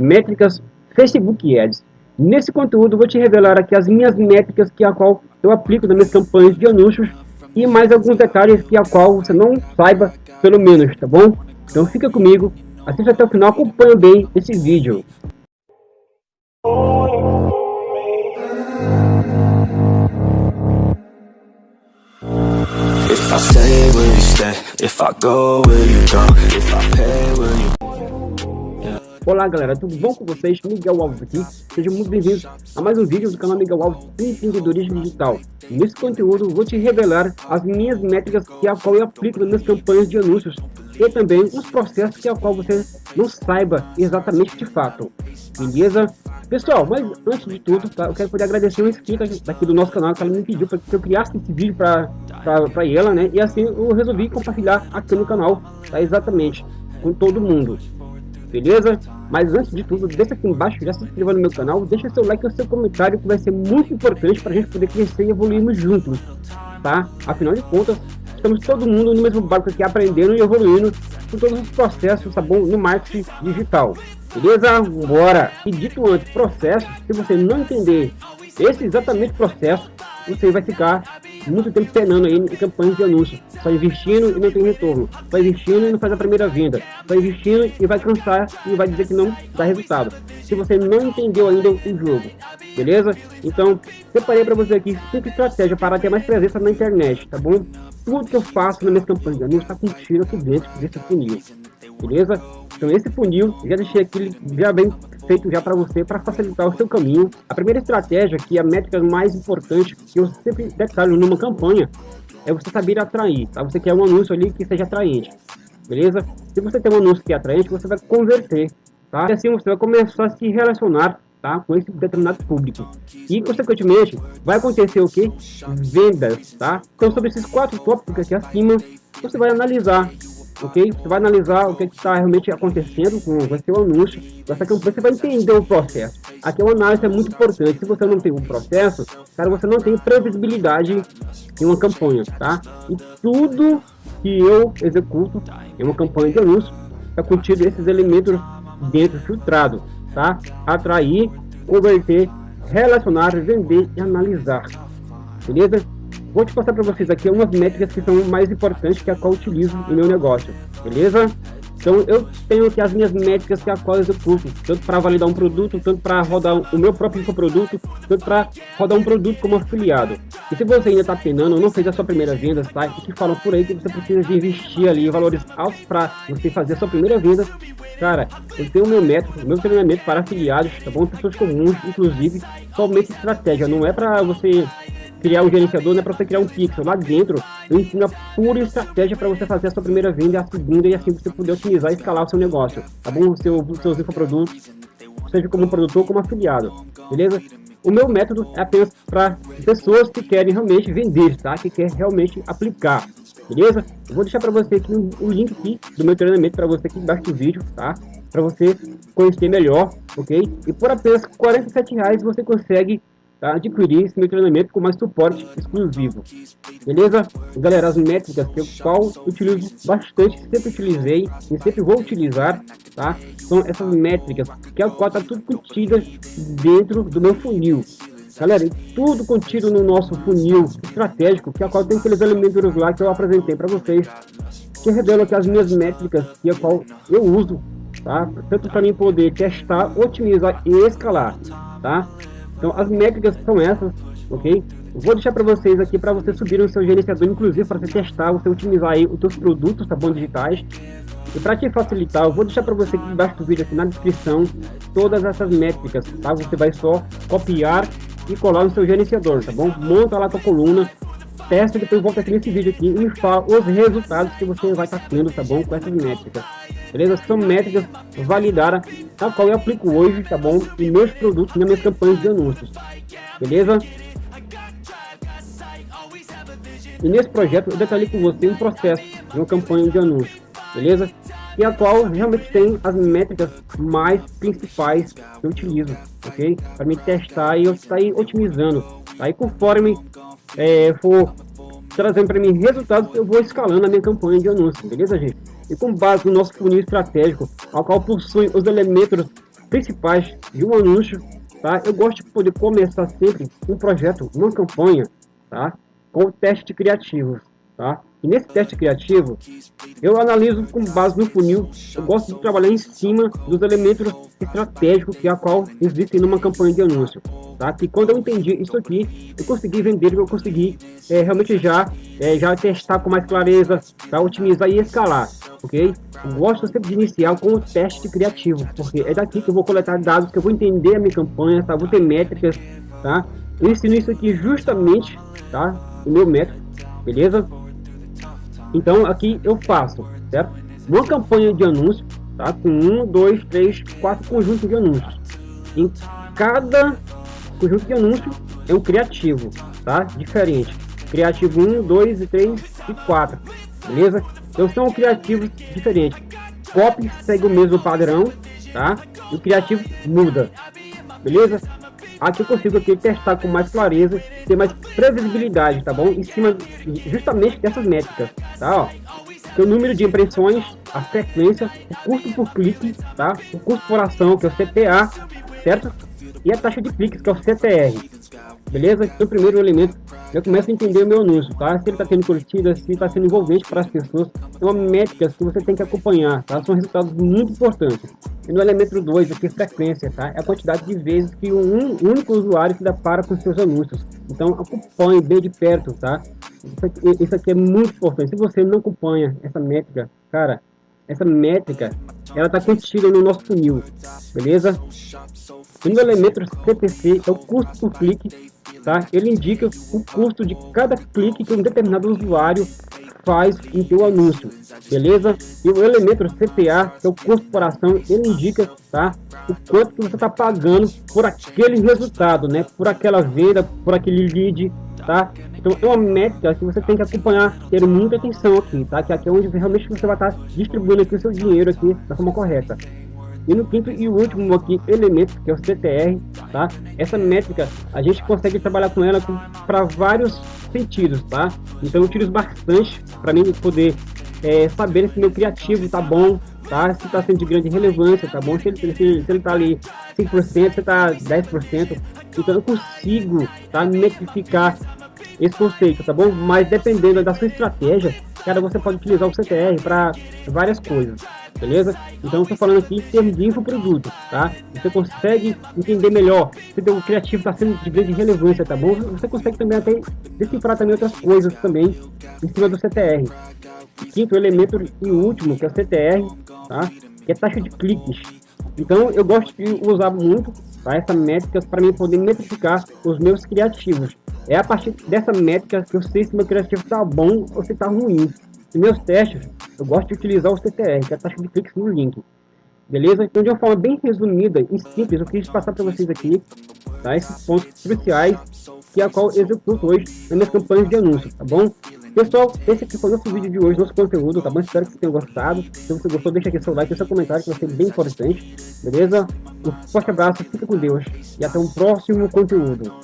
métricas Facebook Ads. Nesse conteúdo vou te revelar aqui as minhas métricas que a qual eu aplico nas minhas campanhas de anúncios e mais alguns detalhes que a qual você não saiba pelo menos, tá bom? Então fica comigo, assista até o final, acompanha bem esse vídeo. If Olá galera, tudo bom com vocês? Miguel Alves aqui, sejam muito bem-vindos a mais um vídeo do canal Miguel Alves Empreendedorismo Digital. Nesse conteúdo vou te revelar as minhas métricas que a qual eu aplico nas campanhas de anúncios e também os processos que a qual você não saiba exatamente de fato. Beleza? Pessoal, mas antes de tudo, tá, eu quero poder agradecer o inscrito daqui do nosso canal que ela me pediu para que eu criasse esse vídeo para ela, né? E assim eu resolvi compartilhar aqui no canal, tá? Exatamente, com todo mundo beleza? Mas antes de tudo, deixa aqui embaixo, já se inscreva no meu canal, deixa seu like e seu comentário que vai ser muito importante para a gente poder crescer e evoluirmos juntos, tá? Afinal de contas, estamos todo mundo no mesmo barco aqui aprendendo e evoluindo com todos os processos, tá bom? No marketing digital, beleza? Bora! E dito antes, processo, se você não entender esse exatamente processo, você vai ficar muito tempo penando aí em campanhas de anúncio, só investindo e não tem retorno, só investindo e não faz a primeira venda, só investindo e vai cansar e vai dizer que não dá resultado, se você não entendeu ainda o jogo, beleza? Então, separei para você aqui cinco estratégias para ter mais presença na internet, tá bom? Tudo que eu faço nas minhas campanhas de anúncio está contido aqui dentro desse funil, beleza? Então esse funil, já deixei aqui já bem feito já para você, para facilitar o seu caminho. A primeira estratégia, que é a métrica mais importante, que eu sempre detalho numa campanha, é você saber atrair, tá? Você quer um anúncio ali que seja atraente, beleza? Se você tem um anúncio que é atraente, você vai converter, tá? E assim você vai começar a se relacionar Tá? com esse determinado público. E, consequentemente, vai acontecer o que? Vendas, tá? Então, sobre esses quatro tópicos aqui acima, você vai analisar ok? Você vai analisar o que está realmente acontecendo com o seu anúncio, essa campanha, você vai entender o processo. Aqui é uma análise é muito importante, se você não tem um processo, cara, você não tem previsibilidade em uma campanha, tá? E tudo que eu executo em uma campanha de anúncio é contido esses elementos dentro filtrado, tá? Atrair, converter, relacionar, vender e analisar, beleza? Vou te passar para vocês aqui umas métricas que são mais importantes que a qual utilizo no meu negócio, beleza? Então eu tenho aqui as minhas métricas que a qual eu executo, tanto para validar um produto, tanto para rodar o meu próprio produto, tanto para rodar um produto como afiliado. E se você ainda está penando, não fez a sua primeira venda, tá? E que falam por aí que você precisa de investir ali valores altos para você fazer a sua primeira venda, cara, eu tenho o meu método, meu treinamento para afiliados, tá bom? Pessoas comuns, inclusive, somente estratégia, não é para você criar um gerenciador, não é para você criar um pixel. Lá dentro, eu ensino a pura estratégia para você fazer a sua primeira venda, a segunda e assim você poder otimizar e escalar o seu negócio, tá bom? O seu, os seus infoprodutos, seja como produtor como afiliado, beleza? O meu método é apenas para pessoas que querem realmente vender, tá? Que quer realmente aplicar, beleza? Eu vou deixar para você aqui o link aqui do meu treinamento para você aqui embaixo do vídeo, tá? Para você conhecer melhor, ok? E por apenas R$ reais você consegue tá? adquirir esse meu treinamento com mais suporte exclusivo. Beleza? Galera, as métricas que eu qual utilizo bastante, sempre utilizei e sempre vou utilizar, tá? São essas métricas, que é o qual está tudo contido dentro do meu funil. Galera, tudo contido no nosso funil estratégico, que é o qual tem aqueles elementos lá que eu apresentei para vocês, que revelam aqui as minhas métricas, que é o qual eu uso, tá? Tanto para mim poder testar, otimizar e escalar, tá? Então as métricas são essas, ok? vou deixar para vocês aqui para você subir o seu gerenciador, inclusive para você testar, você otimizar aí os seus produtos, tá bom, digitais. E para te facilitar, eu vou deixar para você aqui embaixo do vídeo, aqui na descrição, todas essas métricas, tá? Você vai só copiar e colar no seu gerenciador, tá bom? Monta lá a tua coluna, testa e depois volta aqui nesse vídeo aqui e fala os resultados que você vai estar tá tendo, tá bom? Com essas métricas beleza? São métricas validadas, a qual eu aplico hoje, tá bom? Em meus produtos, nas minhas campanhas de anúncios, beleza? E nesse projeto eu detalhei com você um processo de uma campanha de anúncio, beleza? E a qual realmente tem as métricas mais principais que eu utilizo, ok? Para me testar e eu sair otimizando. Aí conforme é, for trazendo para mim resultados, eu vou escalando a minha campanha de anúncio, beleza, gente? E com base no nosso funil estratégico, ao qual possui os elementos principais de um anúncio, tá? Eu gosto de poder começar sempre um projeto, uma campanha, tá? Com teste criativo, tá? E nesse teste criativo, eu analiso com base no funil, eu gosto de trabalhar em cima dos elementos estratégicos que a qual existem numa campanha de anúncio. Tá? Que quando eu entendi isso aqui, eu consegui vender, eu consegui é, realmente já, é, já testar com mais clareza, tá? otimizar e escalar, ok? Eu gosto sempre de iniciar com o teste criativo, porque é daqui que eu vou coletar dados, que eu vou entender a minha campanha, tá? vou ter métricas, tá? Eu ensino isso aqui justamente, tá? O meu método, beleza? Então aqui eu faço, certo? Uma campanha de anúncio, tá? Com um, dois, três, quatro conjuntos de anúncios. Em cada conjunto de anúncio é um criativo, tá? Diferente. Criativo 1, 2 e 3 e 4, beleza? Então são criativos diferentes. Copy segue o mesmo padrão, tá? E o criativo muda, beleza? Aqui eu consigo aqui testar com mais clareza, ter mais previsibilidade, tá bom? Em cima justamente dessas métricas, tá? Ó, o número de impressões, a frequência, o custo por clique, tá? O custo por ação, que é o CPA, certo? E a taxa de cliques, que é o CTR. Beleza? Então, primeiro elemento, eu começo a entender o meu anúncio, tá? Se ele está tendo curtida, se está sendo envolvente para as pessoas. São métricas que você tem que acompanhar, tá? São resultados muito importantes. E no elemento 2, aqui, frequência, tá? É a quantidade de vezes que um único usuário se depara com seus anúncios. Então, acompanhe bem de perto, tá? Isso aqui, isso aqui é muito importante. Se você não acompanha essa métrica, cara, essa métrica, ela está contida no nosso funil, beleza? E no elemento CPC é o custo por clique tá? Ele indica o custo de cada clique que um determinado usuário faz em seu anúncio, beleza? E o elemento CPA, que é o custo por ação, ele indica, tá? O quanto que você está pagando por aquele resultado, né? Por aquela venda, por aquele lead, tá? Então é uma métrica que você tem que acompanhar, ter muita atenção aqui, tá? Que aqui é onde realmente você vai estar tá distribuindo aqui o seu dinheiro aqui da forma correta. E no quinto e último aqui, elemento, que é o CTR, tá? Essa métrica, a gente consegue trabalhar com ela para vários sentidos, tá? Então eu utilizo bastante para mim poder é, saber se meu criativo tá bom, tá? Se tá sendo de grande relevância, tá bom? Se ele, se, se ele tá ali 5%, se tá 10%, então eu consigo, tá? Metrificar esse conceito, tá bom? Mas dependendo da sua estratégia, cara, você pode utilizar o CTR para várias coisas, beleza? Então, estou falando aqui em termos de infoproduto, tá? Você consegue entender melhor se o criativo está sendo de grande relevância, tá bom? Você consegue também até decifrar também outras coisas também em cima do CTR. Quinto elemento e último, que é o CTR, tá? Que é taxa de cliques. Então, eu gosto de usar muito tá? essa métrica para mim poder metrificar os meus criativos. É a partir dessa métrica que eu sei se meu criativo está bom ou se está ruim. Em meus testes, eu gosto de utilizar o CTR, que é a taxa de cliques no link. Beleza? Então, de uma forma bem resumida e simples, eu quis passar para vocês aqui tá? esses pontos cruciais que é a qual eu executo hoje nas minhas campanhas de anúncio, tá bom? Pessoal, esse aqui foi o nosso vídeo de hoje, nosso conteúdo, tá bom? Espero que vocês tenham gostado. Se você gostou, deixa aqui seu like seu comentário, que vai ser bem importante, beleza? Um forte abraço, fica com Deus e até um próximo conteúdo.